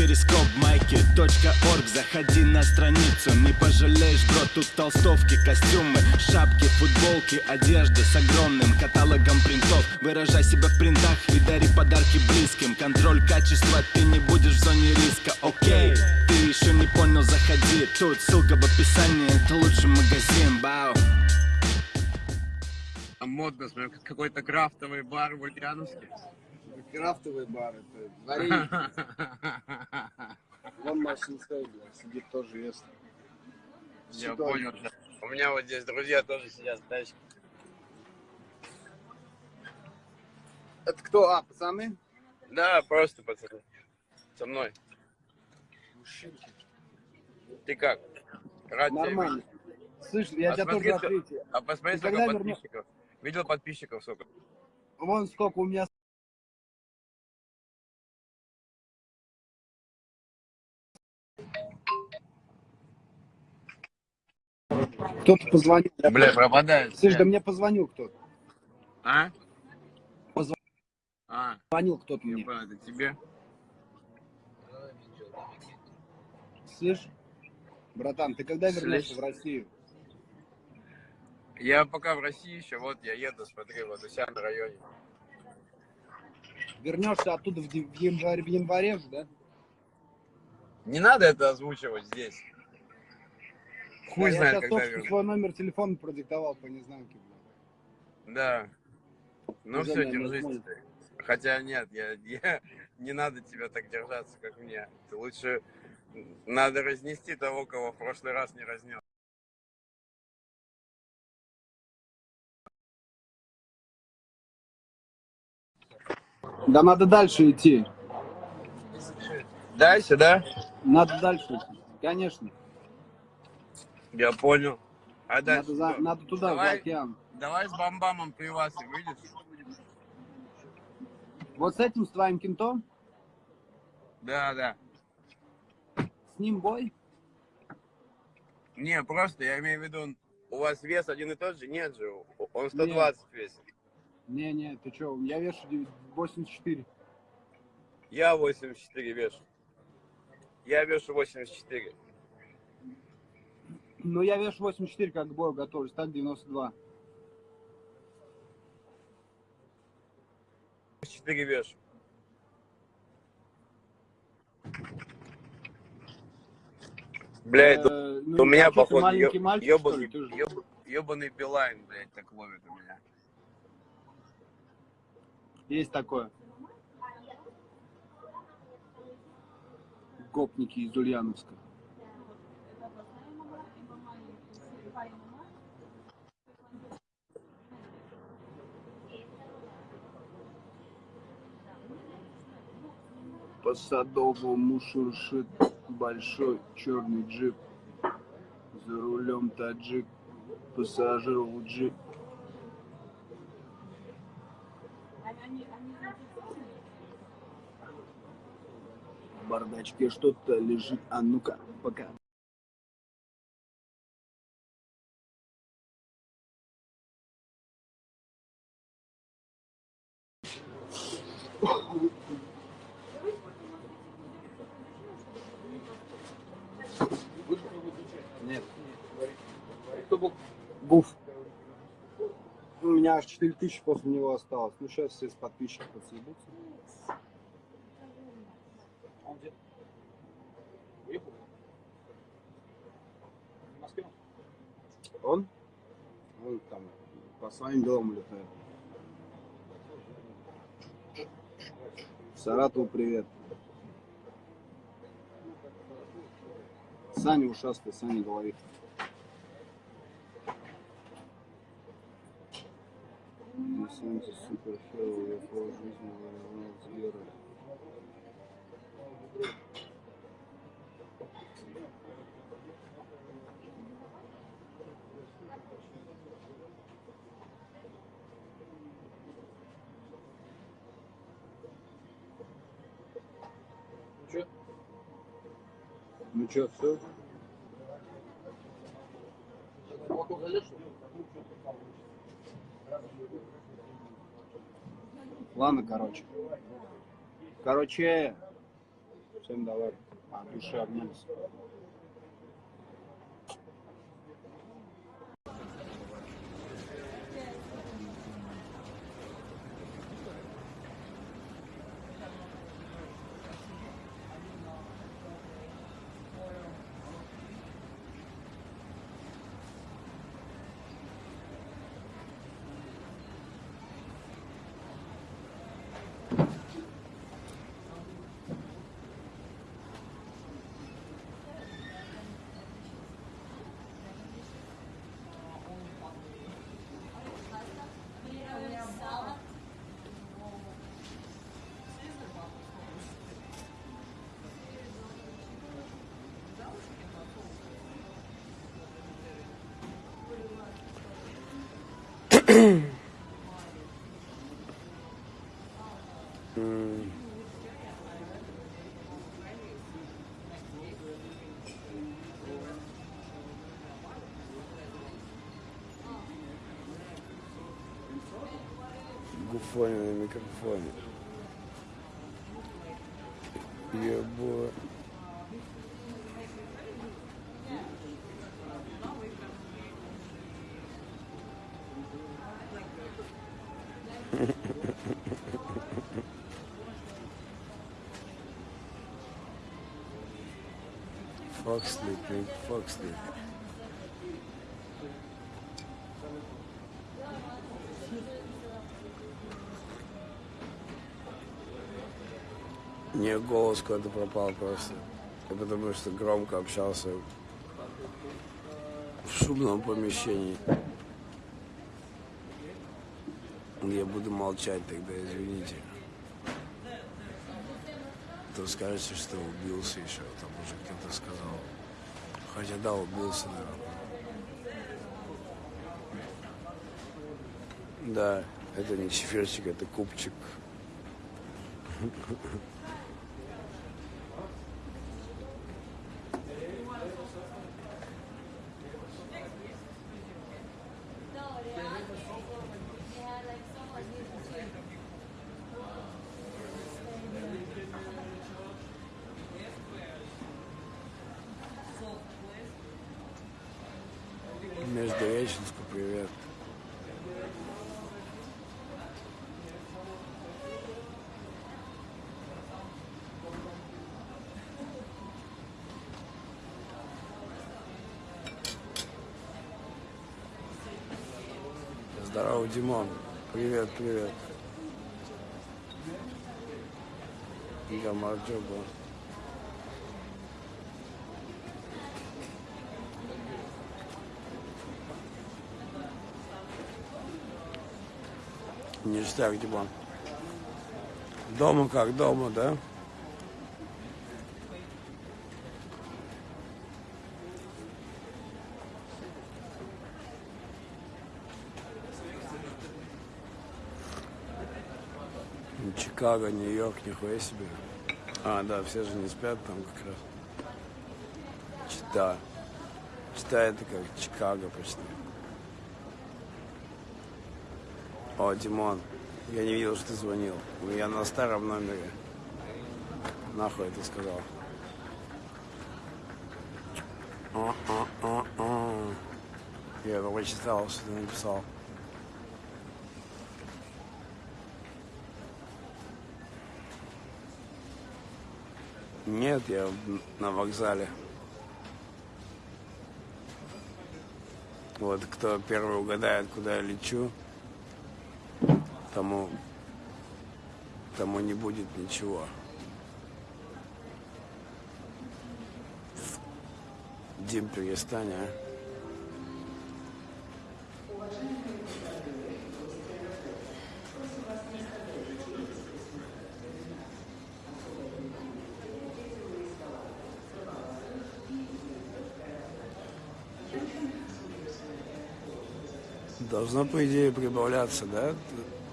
перископ майки .орг. Заходи на страницу, не пожалеешь, бро Тут толстовки, костюмы, шапки, футболки Одежда с огромным каталогом принтов. Выражай себя в принтах и дари подарки близким. Контроль качества, ты не будешь в зоне риска, окей Ты еще не понял, заходи. Тут ссылка в описании, это лучший магазин, бау А модно, смотрю, какой-то крафтовый бар в Ульяновске. Крафтовый бар, это варенье. Вон Машинской, блядь, сидит тоже ест. Я Сюда. понял. да. У меня вот здесь друзья тоже сидят в тачке. Это кто? А, пацаны? Да, просто пацаны. Со мной. Мужчинки. Ты как? Рад тебя Нормально. видеть. Слышь, я А тебя тоже открытие. А посмотри, сколько вернешь? подписчиков. Видел подписчиков сколько? Вон сколько у меня Кто-то позвонил. Бля, пропадает. Слышь, да мне позвонил кто-то. А? Позв- А, Звонил кто-то мне. это тебе. Слышь, братан, ты когда вернешься Слышь. в Россию? Я пока в России еще, вот я еду, смотри, вот у себя на районе. Вернешься оттуда в январе, в январе же, да? Не надо это озвучивать здесь. Хуй Да, знает, я когда вернусь. свой номер телефона продиктовал по незнанке. Да. Ну все, держись. Хотя нет, я, я- не надо тебя так держаться, как мне. Ты лучше надо разнести того, кого в прошлый раз не разнес. Да надо дальше идти. Дальше, да? Надо дальше идти. Конечно. Я понял. А дальше Надо, за- надо туда, Давай. за океан. Давай с бамбамом пивасы, видишь? Вот с этим, с твоим кентом, Да, да. с ним бой. Не, просто я имею в виду, он- у вас вес один и тот же? Нет же, он 120 весит. Не-не, ты что, я вешу 9 84. Я 84 вешу. Я вешу 84. Ну, я вешу 84, как к бою готовлюсь, так 92. 4 вешу. Блядь, Э, ну, у меня, а походу, же- ёб- ёбаный Билайн, блядь, так ловит у меня. Есть такое. Гопники из Ульяновска. По садовому шуршит большой черный джип. За рулем таджик, пассажир. В бардачке что-то лежит, а ну-ка, пока. Нет. Кто был? Гуф. У меня аж 4000 после него осталось. Ну, сейчас все с подписчиков подсъебутся. Он где? Уехал? В Москве? Он? Он там по своим делам улетает. Саратову привет. Саня ушастый, Саня говорит. На херово, я пол жизни воевал с Герой. Что? Ну чё, все? Ладно, короче. Короче, Всем давай от души обнялись. Гуфони на микрофоне. Ебо. Fuck sleep, nigga. Fuck sleep. Не, голос куда-то пропал просто. Потому что громко общался в шумном помещении. Я буду молчать тогда, извините. То скажете, что убился еще, там уже кто-то сказал. Хотя да, убился, наверное. Да, это не чефирчик, это купчик. Междуреченску привет. Здорово, Димон. Привет, привет. Я Марджоба. Ништяк, Димон. Дома как дома, да? Чикаго, Нью-Йорк, нихуя себе. А, да, все же не спят там как раз. Чита. Чита это как Чикаго почти. О, Димон, я не видел, что ты звонил. Я на старом номере. Нахуй это сказал. А-а-а-а. Я прочитал, что ты написал. Нет, я на вокзале. Вот кто первый угадает, куда я лечу, тому, тому не будет ничего. Дим, перестань, а. Должно, по идее, прибавляться, да,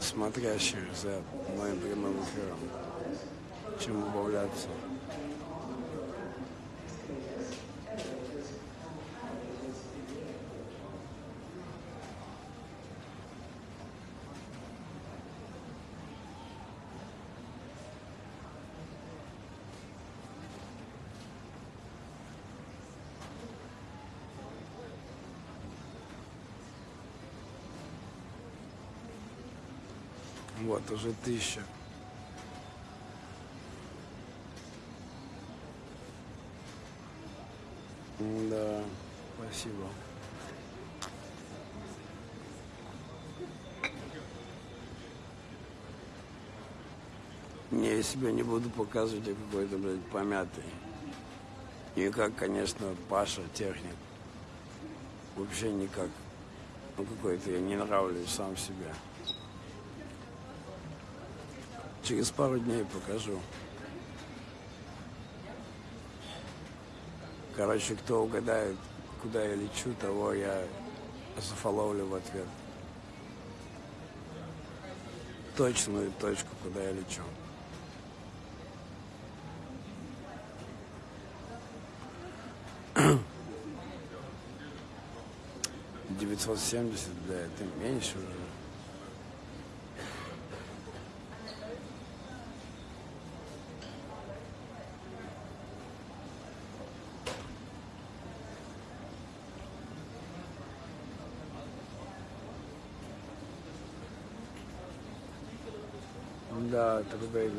смотрящих за моим прямым эфиром, чем убавляться. Вот, уже тысяча. Да, спасибо. Не, я себя не буду показывать, я какой-то, блядь, помятый. Не как, конечно, Паша, техник. Вообще никак. Ну, какой-то я не нравлюсь сам себе. Через пару дней покажу. Короче, кто угадает, куда я лечу, того я зафоловлю в ответ. Точную точку, куда я лечу. Девятьсот семьдесят, да, это меньше уже. Да, тогда и...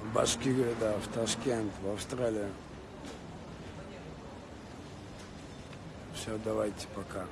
В Башкирию, да, в Ташкент, в Австралию. Все, давайте, пока.